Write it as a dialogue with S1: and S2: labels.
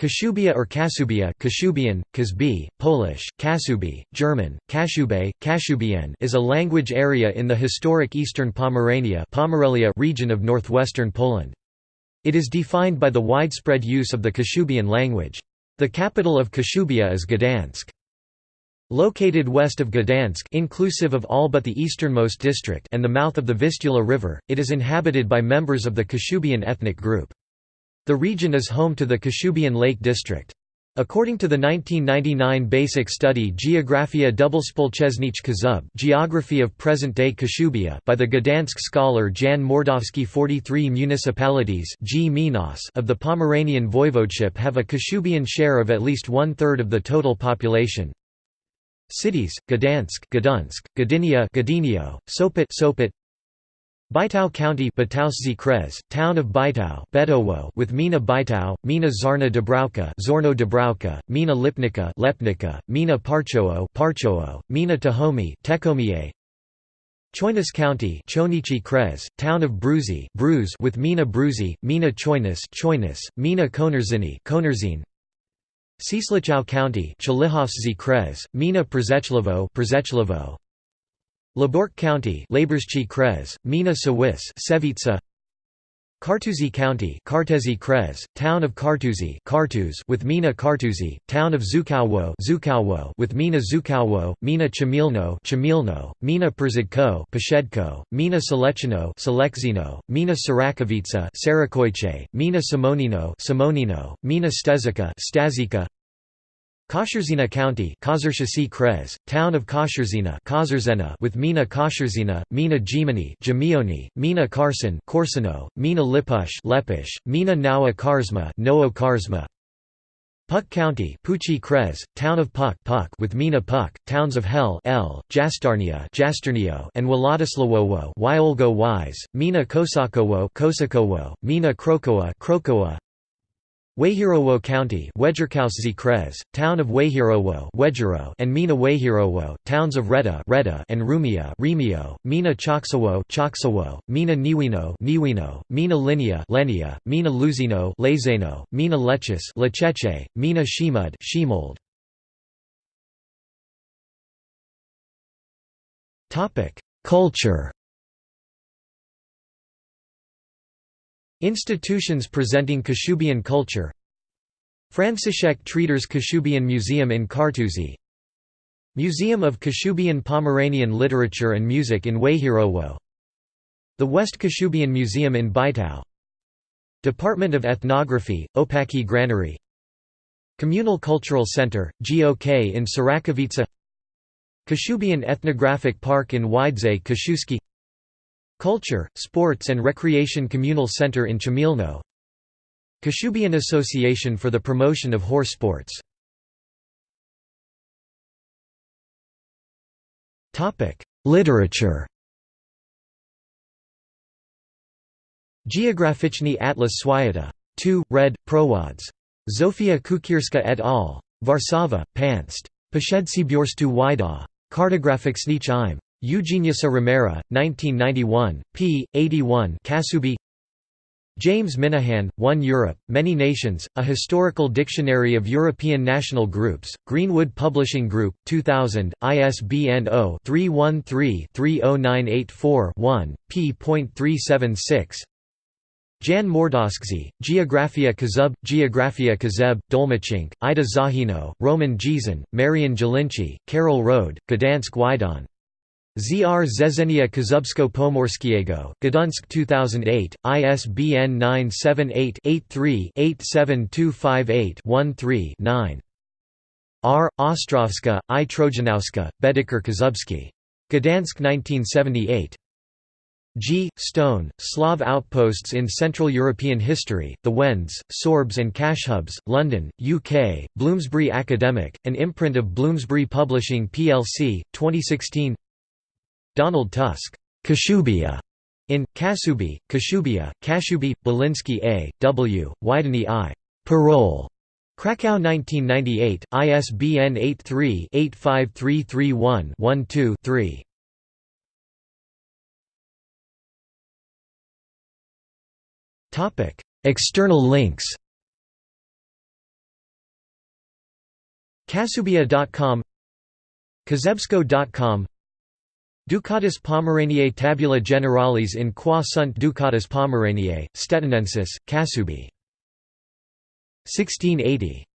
S1: Kashubia or Kasubia Kashubian, Kazbi, Polish, Kasubi, German, Kashube, Kashubian is a language area in the historic eastern Pomerania Pomerelia region of northwestern Poland. It is defined by the widespread use of the Kashubian language. The capital of Kashubia is Gdansk. Located west of Gdansk inclusive of all but the easternmost district and the mouth of the Vistula River, it is inhabited by members of the Kashubian ethnic group. The region is home to the Kashubian Lake District. According to the 1999 basic study Geographia Doublespolchesnich Kazub Geography of Present-Day Kashubia by the Gdansk scholar Jan Mordawski 43 municipalities of the Pomeranian voivodeship have a Kashubian share of at least one-third of the total population. Cities: Gdansk, Gdansk, Gdynia, Sopot, Sopot, Bytow County Krez, Town of Betowo with Mina Bytow, Mina Zarna Dubravka Zorno Dubravka, Mina Lipnica Lepnica, Mina Parchowo Parchowo, Mina Tahomi Tekomie. Choinas County Chonichi Town of Bruzy Bruze with Mina Bruzy, Mina Choinas Choinas, Mina Konerzini Konerzine Cieslichow County Krez, Mina Przechlewo Przechlevo Lębork County Laborschi Krez, Mina Sawis Sevitsa Kartuzy County Kartezi Krez, Town of Kartuzy Kartuz with Mina Kartuzy, Town of Zukauwo Zukauwo with Mina Zukauwo, Mina Chamilno Chamilno, Mina Przydko Peshedko, Mina Selechino Selekzino, Mina Sierakowice Sarakoiche, Mina Simonino Simonino, Mina Stezika Stazika Kasherzina County Krez, Town of Kasherzina with Mina Kasherzina, Mina Gimini Gimioni, Mina Carson Korsano, Mina Lipusz Lepish, Mina Nawa Karzma Noa Karzma. Puck County Pucci Krez, Town of Puck Puck with Mina Puck, Towns of Hel L, Jastarnia Jasternio and Władysławowo Wyolgo Wise, Mina Kosakowo Kosakowo, Mina Krokoa Krokoa Wejherowo County Town of Wejherowo and Mina Wejherowo, towns of Reda, and Rumia Remio, Mina Choksowo Choksowo, Mina Niwino Niwino, Mina Linia Lenia, Mina Luzino Lezeno, Mina Lechis Lecheche, Mina Szemud Shimold. Culture Institutions presenting Kashubian culture. Franciszek Treiter's Kashubian Museum in Kartuzy Museum of Kashubian Pomeranian Literature and Music in Wejherowo The West Kashubian Museum in Bytow Department of Ethnography, Opaki Granary. Communal Cultural Center, GOK in Sierakowice Kashubian Ethnographic Park in Widze Kaszewski Culture, Sports and Recreation Communal Center in Chamilno Kashubian Association for the Promotion of Horse Sports Literature Geograficzny Atlas Swiata. 2, Red, Prowads. Zofia Kukierska et al. Warszawa, Panst. Posiedzibiorstu Wida. Kartograficzny im. Eugeniusa Romera, 1991, p. 81 Kasubi. James Minahan, One Europe, Many Nations, A Historical Dictionary of European National Groups, Greenwood Publishing Group, 2000, ISBN 0-313-30984-1, p.376 Jan Mordawski, Geographia Kazub, Geographia Kazeb, Dolmachink, Ida Zahino, Roman Gizin, Marian Jelinci, Carol Rode, Gdansk Wydon Zr Zezenia Kazubsko Pomorskiego, Gdansk 2008, ISBN 978-83-87258-13-9. R. Ostrowska, I. Trojanowska, Bedeker Kazubski. Gdansk 1978. G. Stone, Slav Outposts in Central European History, The Wends, Sorbs and Kashubs, London, UK, Bloomsbury Academic, an imprint of Bloomsbury Publishing plc, 2016 Donald Tusk, Kashubia, in Kasubi, Kashubia, Kashubi, Belinsky A. W., Wideny I. Parole. Krakow 1998, ISBN 83-85331-12-3. External links Kasubia.com Kazebsko.com Ducatus Pomeraniae Tabula Generalis in qua sunt Ducatus Pomeraniae, Stettinensis, Kasubi. 1680